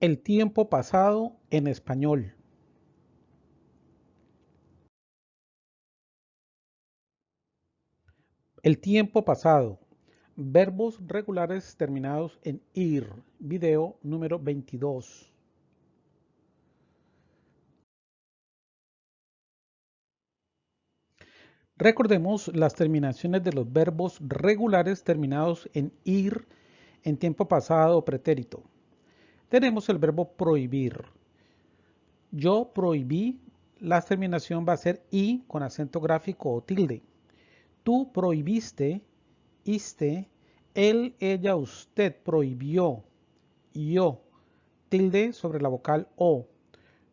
El tiempo pasado en español. El tiempo pasado. Verbos regulares terminados en ir. Video número 22. Recordemos las terminaciones de los verbos regulares terminados en ir en tiempo pasado o pretérito tenemos el verbo prohibir. Yo prohibí, la terminación va a ser i con acento gráfico o tilde. Tú prohibiste, iste, él, ella, usted prohibió, yo, tilde sobre la vocal o.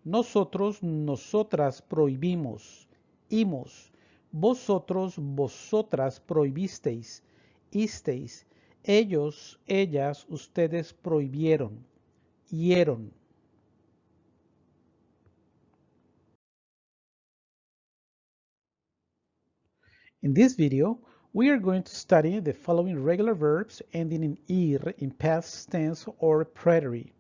Nosotros, nosotras prohibimos, imos. Vosotros, vosotras prohibisteis, isteis. Ellos, ellas, ustedes prohibieron. In this video, we are going to study the following regular verbs ending in ir in past tense or preterite.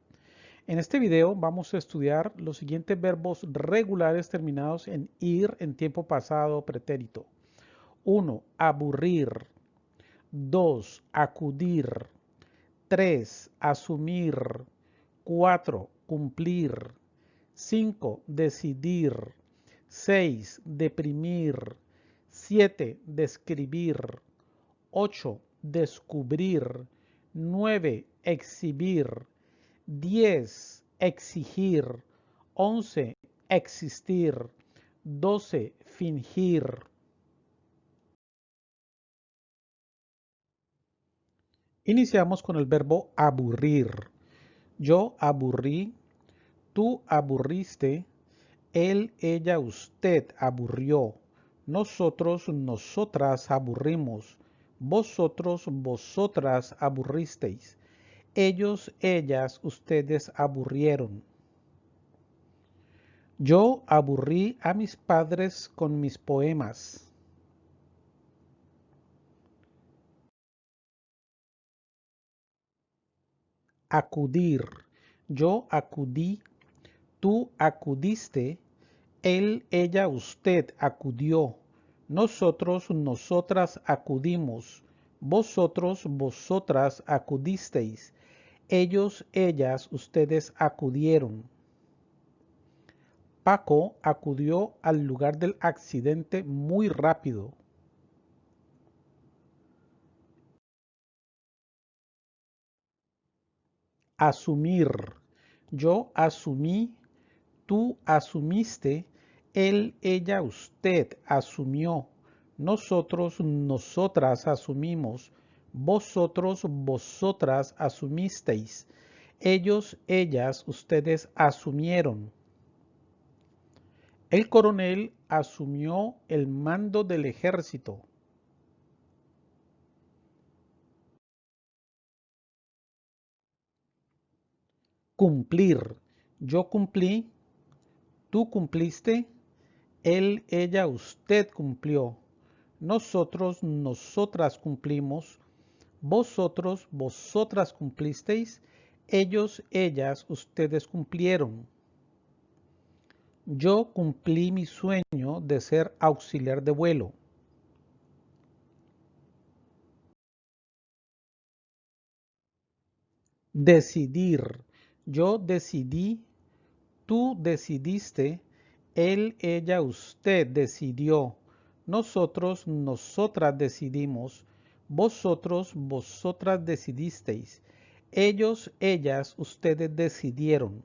En este video vamos a estudiar los siguientes verbos regulares terminados en ir en tiempo pasado pretérito. 1. Aburrir. 2. Acudir. 3. Asumir. 4. Cumplir. 5. Decidir. 6. Deprimir. 7. Describir. 8. Descubrir. 9. Exhibir. 10. Exigir. 11. Existir. 12. Fingir. Iniciamos con el verbo aburrir. Yo aburrí, tú aburriste, él, ella, usted aburrió, nosotros, nosotras aburrimos, vosotros, vosotras aburristeis, ellos, ellas, ustedes aburrieron. Yo aburrí a mis padres con mis poemas. Acudir. Yo acudí, tú acudiste, él, ella, usted acudió. Nosotros, nosotras acudimos. Vosotros, vosotras acudisteis. Ellos, ellas, ustedes acudieron. Paco acudió al lugar del accidente muy rápido. Asumir. Yo asumí, tú asumiste, él, ella, usted asumió. Nosotros, nosotras asumimos. Vosotros, vosotras asumisteis. Ellos, ellas, ustedes asumieron. El coronel asumió el mando del ejército. Cumplir. Yo cumplí, tú cumpliste, él, ella, usted cumplió. Nosotros, nosotras cumplimos. Vosotros, vosotras cumplisteis. Ellos, ellas, ustedes cumplieron. Yo cumplí mi sueño de ser auxiliar de vuelo. Decidir. Yo decidí, tú decidiste, él, ella, usted decidió, nosotros, nosotras decidimos, vosotros, vosotras decidisteis, ellos, ellas, ustedes decidieron.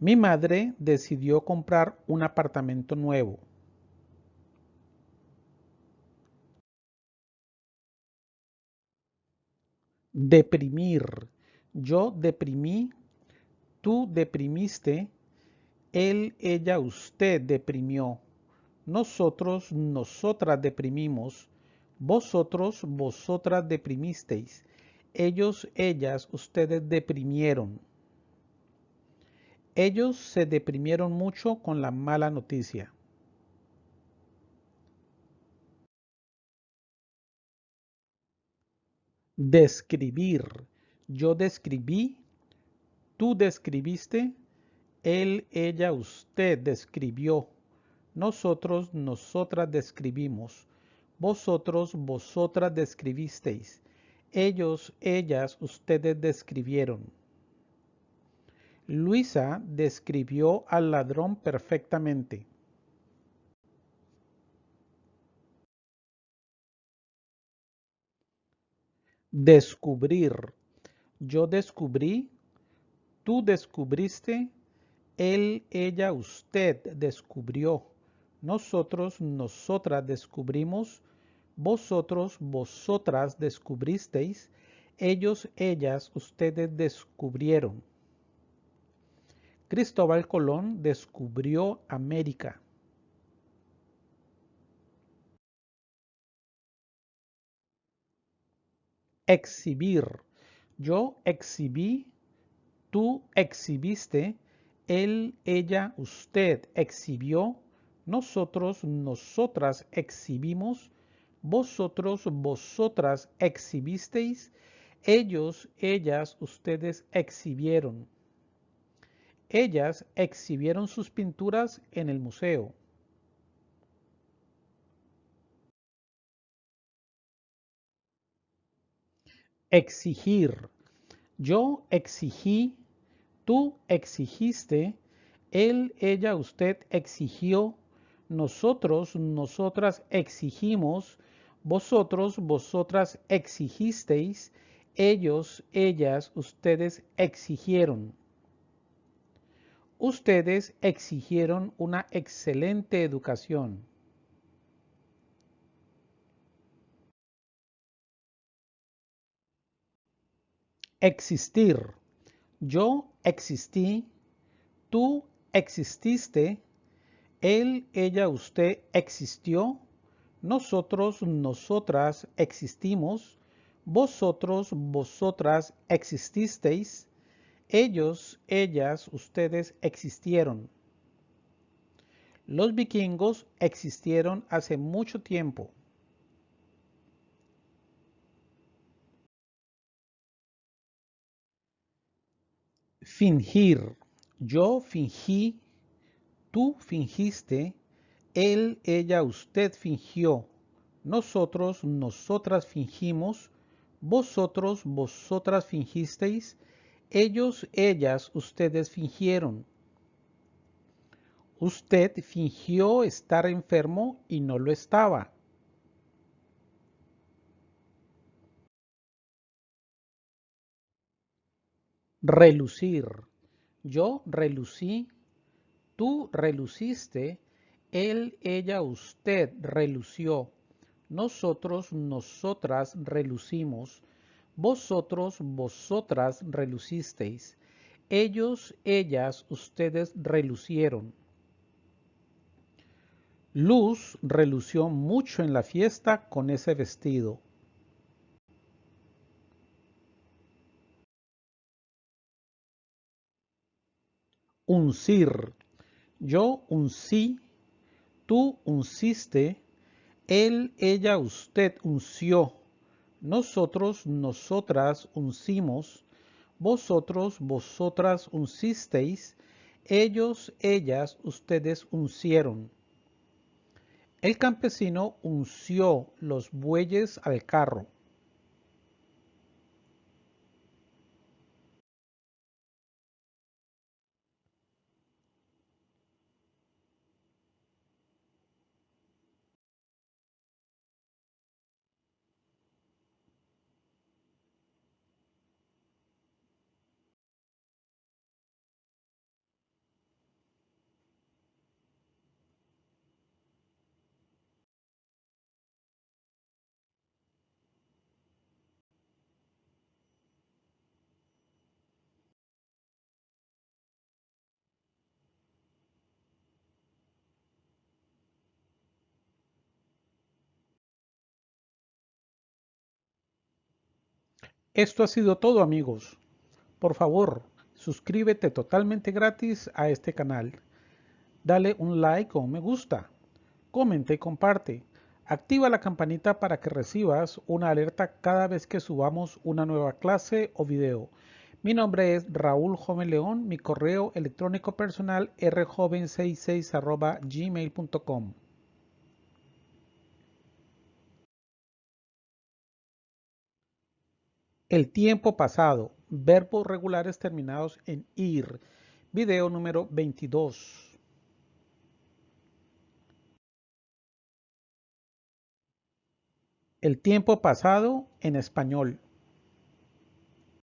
Mi madre decidió comprar un apartamento nuevo. Deprimir. Yo deprimí, tú deprimiste, él, ella, usted deprimió, nosotros, nosotras deprimimos, vosotros, vosotras deprimisteis, ellos, ellas, ustedes deprimieron. Ellos se deprimieron mucho con la mala noticia. Describir yo describí, tú describiste, él, ella, usted describió, nosotros, nosotras describimos, vosotros, vosotras describisteis, ellos, ellas, ustedes describieron. Luisa describió al ladrón perfectamente. Descubrir. Yo descubrí, tú descubriste, él, ella, usted descubrió. Nosotros, nosotras descubrimos, vosotros, vosotras descubristeis, ellos, ellas, ustedes descubrieron. Cristóbal Colón descubrió América. Exhibir. Yo exhibí, tú exhibiste, él, ella, usted exhibió, nosotros, nosotras exhibimos, vosotros, vosotras exhibisteis, ellos, ellas, ustedes exhibieron. Ellas exhibieron sus pinturas en el museo. Exigir. Yo exigí, tú exigiste, él, ella, usted exigió, nosotros, nosotras exigimos, vosotros, vosotras exigisteis, ellos, ellas, ustedes exigieron. Ustedes exigieron una excelente educación. Existir. Yo existí, tú exististe, él, ella, usted existió, nosotros, nosotras existimos, vosotros, vosotras exististeis, ellos, ellas, ustedes existieron. Los vikingos existieron hace mucho tiempo. Fingir. Yo fingí, tú fingiste, él, ella, usted fingió, nosotros, nosotras fingimos, vosotros, vosotras fingisteis, ellos, ellas, ustedes fingieron. Usted fingió estar enfermo y no lo estaba. Relucir. Yo relucí, tú reluciste, él, ella, usted relució. Nosotros, nosotras relucimos vosotros, vosotras relucisteis. Ellos, ellas, ustedes relucieron. Luz relució mucho en la fiesta con ese vestido. Uncir. Yo uncí, tú unciste, él, ella, usted unció nosotros, nosotras uncimos, vosotros, vosotras uncisteis, ellos, ellas, ustedes uncieron. El campesino unció los bueyes al carro. Esto ha sido todo amigos. Por favor, suscríbete totalmente gratis a este canal. Dale un like o un me gusta. Comenta y comparte. Activa la campanita para que recibas una alerta cada vez que subamos una nueva clase o video. Mi nombre es Raúl Joven León, mi correo electrónico personal rjoven66 gmail.com. El tiempo pasado, verbos regulares terminados en ir. Video número 22. El tiempo pasado en español.